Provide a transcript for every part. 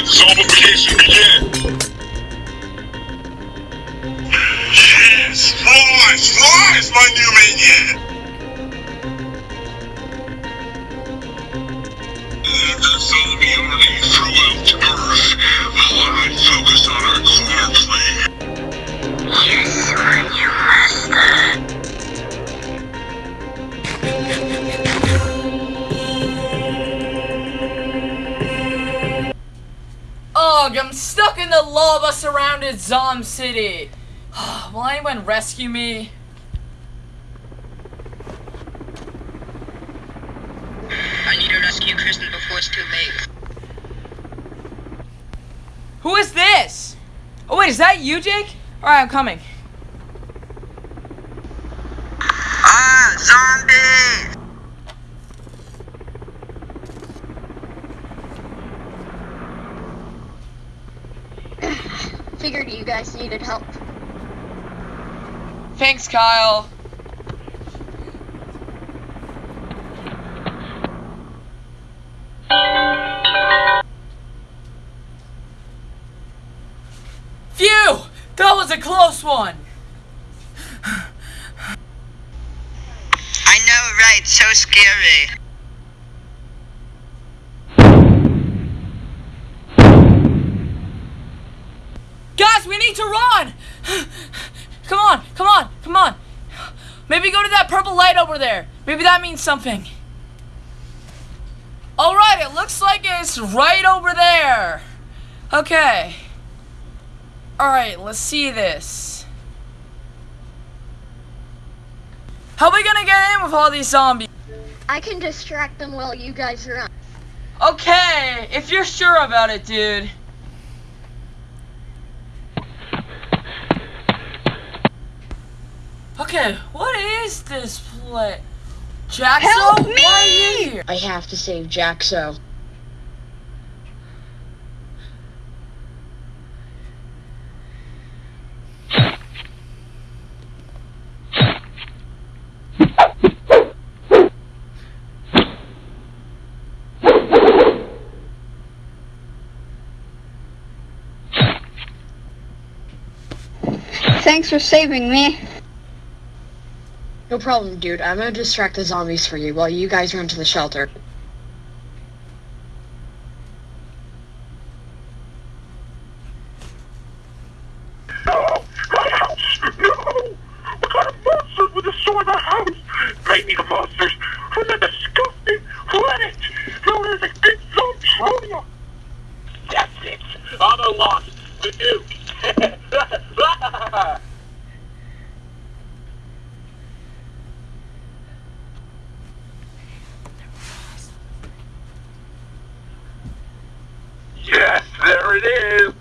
Investigation begin. Yes, rise, rise, my new the uh, zombie stuck in the lava surrounded Zom City. Will anyone rescue me? I need to rescue Kristen before it's too late. Who is this? Oh wait, is that you, Jake? Alright, I'm coming. Ah, zombies! Figured you guys needed help. Thanks, Kyle. Phew! That was a close one! I know, right? So scary. Guys, we need to run! Come on, come on, come on! Maybe go to that purple light over there. Maybe that means something. Alright, it looks like it's right over there. Okay. Alright, let's see this. How are we gonna get in with all these zombies? I can distract them while you guys run. Okay, if you're sure about it, dude. Okay, what is this place? Jaxo, Help me! why are you here? I have to save Jaxo. Thanks for saving me. No problem, dude. I'm gonna distract the zombies for you while you guys run to the shelter. No! My house! No! What kind of monsters would destroy my house? Baby the monsters! Who's that disgusting? Let it! No, there's a big zombie That's it! I'm unlocked! The Duke! yes, there it is!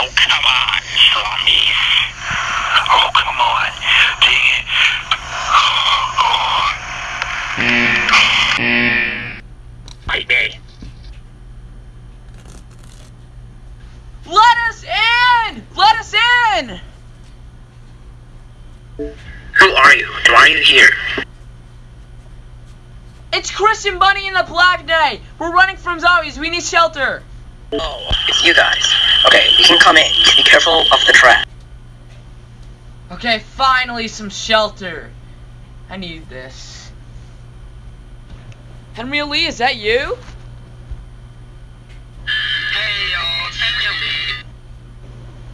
Oh, come on, zombies. Oh, come on. Dang it. Baby. Let us in! Let us in! Who are you? And why are you here? It's Christian Bunny and the Black Knight. We're running from zombies. We need shelter. Oh, it's you guys. Okay, you can come in. Just be careful of the trap. Okay, finally some shelter. I need this. Henry Lee, is that you? Hey, y'all. It's Henry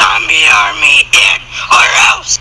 zombie army in, or else.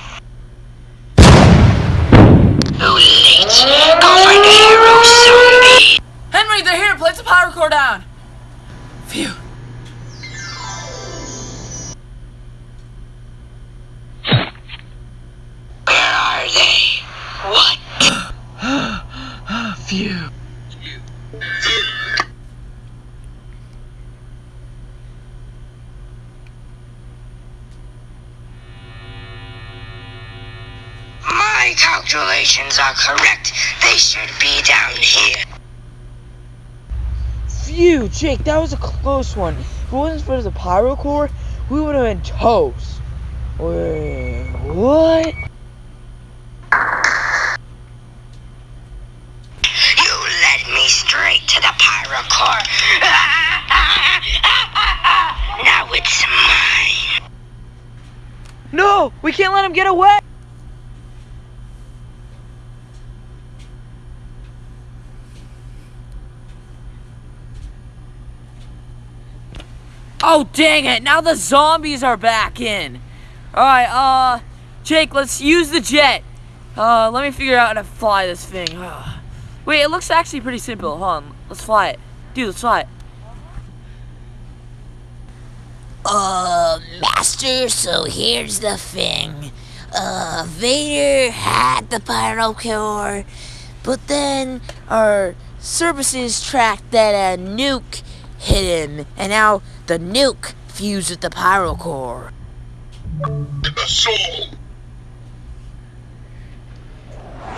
Are correct. They should be down here. Phew, Jake, that was a close one. If it wasn't for the pyro core, we would have been toast. Wait, what? You led me straight to the pyro core. now it's mine. No, we can't let him get away. Oh, dang it. Now the zombies are back in. Alright, uh, Jake, let's use the jet. Uh, let me figure out how to fly this thing. Wait, it looks actually pretty simple. Hold on, let's fly it. Dude, let's fly it. Uh, Master, so here's the thing. Uh, Vader had the pyro core, but then our services tracked that a nuke hit him, and now the nuke fused with the pyro core. The soul.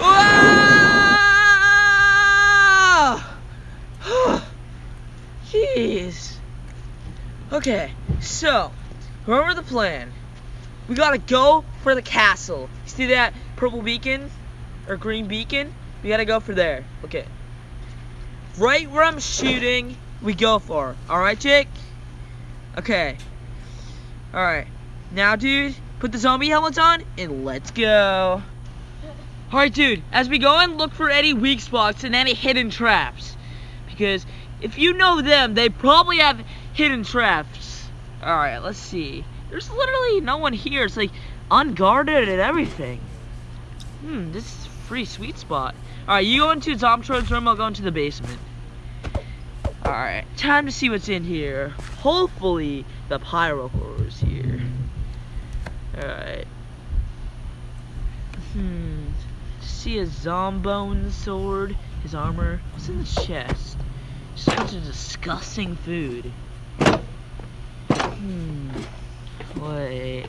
Ah! Jeez. Okay, so remember the plan. We gotta go for the castle. You see that purple beacon or green beacon? We gotta go for there. Okay. Right where I'm shooting, we go for. Alright, Jake? Okay. Alright. Now, dude, put the zombie helmets on and let's go. Alright, dude, as we go and look for any weak spots and any hidden traps. Because if you know them, they probably have hidden traps. Alright, let's see. There's literally no one here. It's like unguarded and everything. Hmm, this is a pretty sweet spot. Alright, you go into Zomtron's room, I'll go into the basement. Alright, time to see what's in here. Hopefully, the pyro core is here. Alright. Hmm. See a zombone sword, his armor. What's in the chest? Such a disgusting food. Hmm. Wait.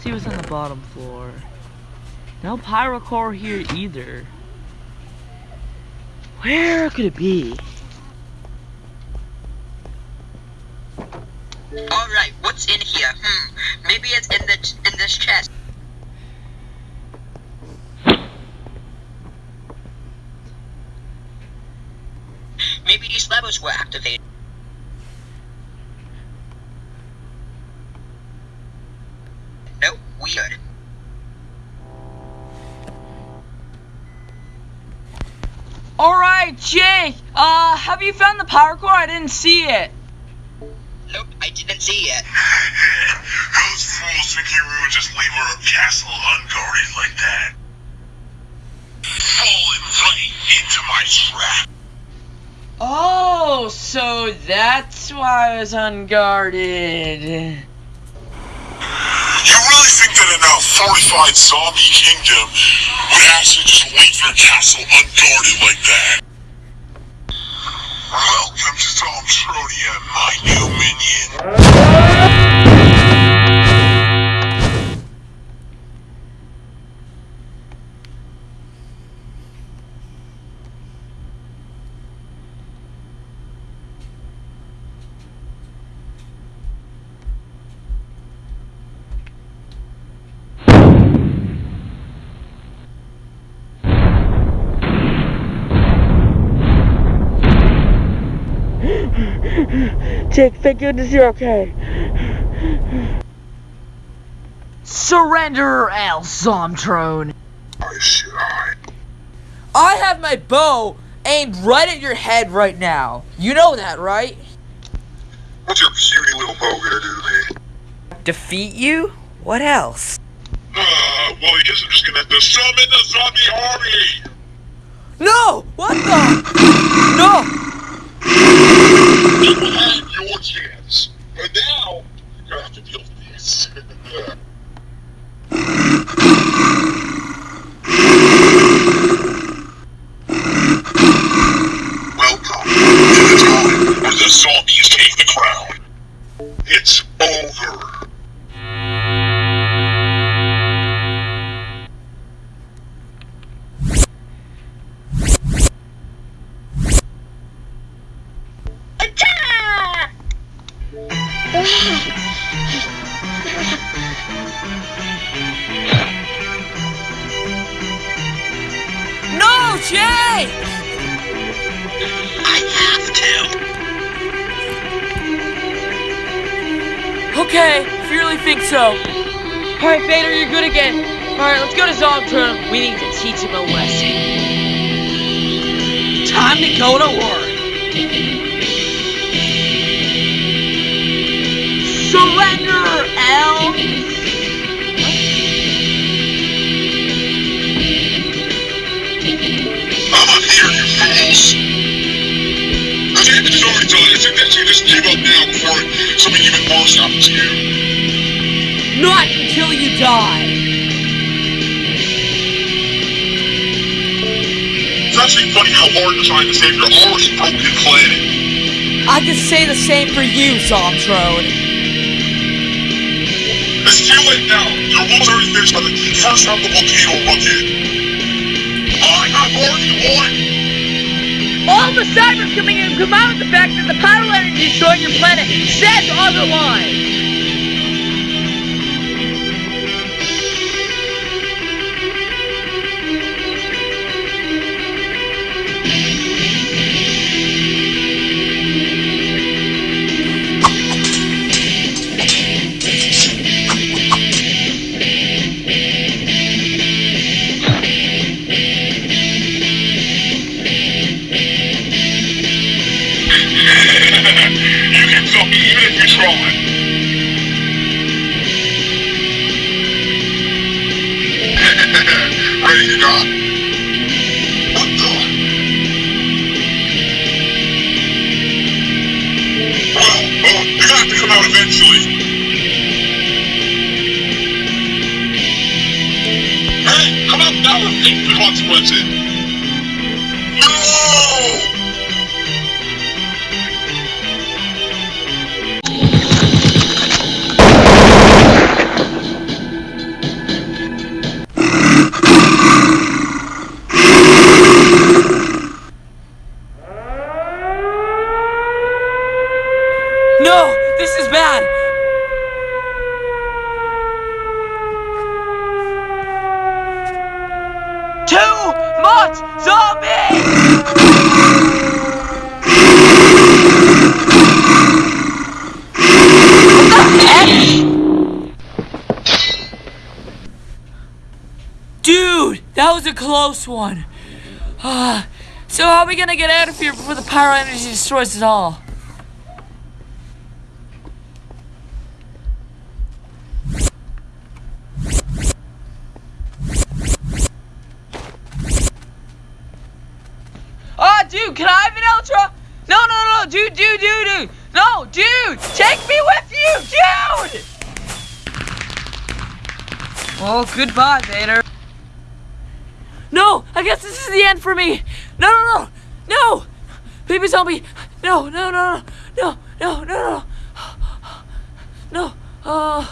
See what's on the bottom floor. No pyro core here either. Where could it be? Alright, what's in here? Hmm, maybe it's in the in this chest. Maybe these levers were activated. Nope, weird. Alright, Jake! Uh, have you found the power core? I didn't see it. Nope, I didn't see it. Those fools think you would just leave our castle unguarded like that. Fallen right into my trap. Oh, so that's why I was unguarded. You really think that in a fortified zombie kingdom would actually just leave your castle unguarded like that? Welcome to Zomtronia, my new minion. Jake, thank goodness you're okay. Surrender, Al Zomtron. I should. I have my bow aimed right at your head right now. You know that, right? What's your puny little bow gonna do to me? Defeat you? What else? Uh, well, I guess I'm just gonna have to summon the zombie army! No! What the? No! Again. Alright, let's go to Zomtron. We need to teach him a lesson. Time to go to work. Surrender, L! I'm not here, you fools. The damage is already done. I suggest you just give up now before something even worse happens to you. Not until you die. It's actually funny how hard you're trying to save your already broken planet. I can say the same for you, Zomtron. It's too late now. Your wolves already finished by the first half of the volcano rocket. I have already won. All the cybers coming in come out of the fact that the pyro energy destroying your planet says otherwise. you consequences. What? Dude, that was a close one. Ah, so how are we gonna get out of here before the pyro energy destroys it all? Dude, can I have an Ultra? No, no, no, dude, dude, dude, dude. No, dude, take me with you, dude! Well, goodbye, Vader. No, I guess this is the end for me. No, no, no, no! Baby zombie, no, no, no, no, no, no, no, no. No, uh,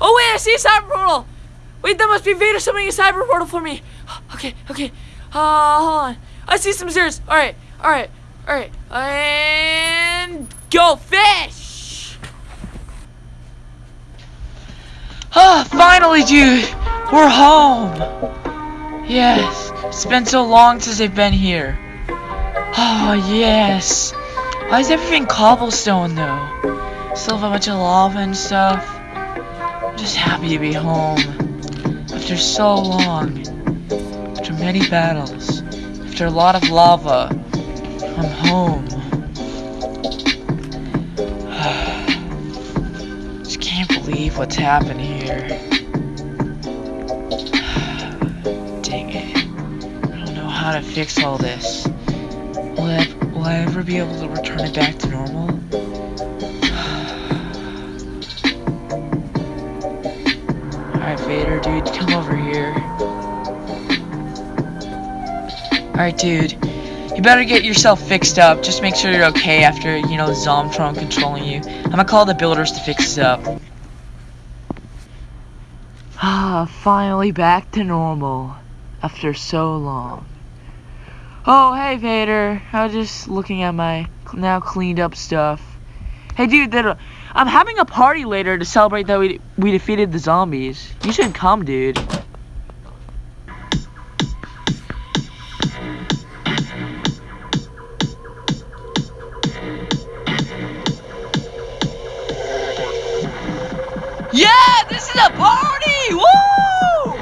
oh wait, I see a cyber portal. Wait, that must be Vader summoning a cyber portal for me. Okay, okay, uh, hold on. I see some zeros. All right, all right, all right, and go fish. Ah, finally, dude, we're home. Yes, it's been so long since I've been here. Oh, yes. Why is everything cobblestone, though? Still have a bunch of lava and stuff. I'm just happy to be home. After so long. After many battles. After a lot of lava. I'm home. Just can't believe what's happened here. Dang it. I don't know how to fix all this. Will I, will I ever be able to return it back to normal? Alright, Vader, dude. Come over here. Alright, dude. You better get yourself fixed up. Just make sure you're okay after, you know, Zomtron controlling you. I'm gonna call the builders to fix this up. Ah, finally back to normal. After so long. Oh, hey, Vader. I was just looking at my now cleaned up stuff. Hey, dude, that, I'm having a party later to celebrate that we, we defeated the zombies. You should come, dude. This is a party! Woo!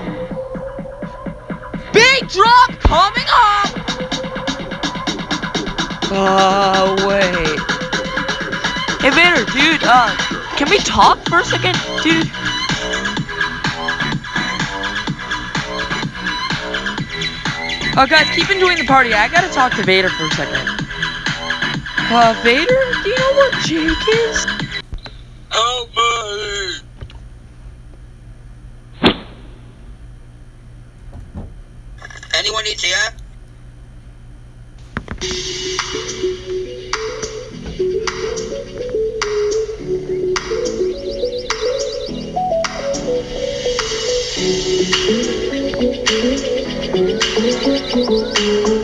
Big drop coming up! Oh, wait. Hey, Vader, dude, uh, can we talk for a second, dude? Oh, guys, keep enjoying the party. I gotta talk to Vader for a second. Uh, Vader, do you know where Jake is? Anyone needs here? Thank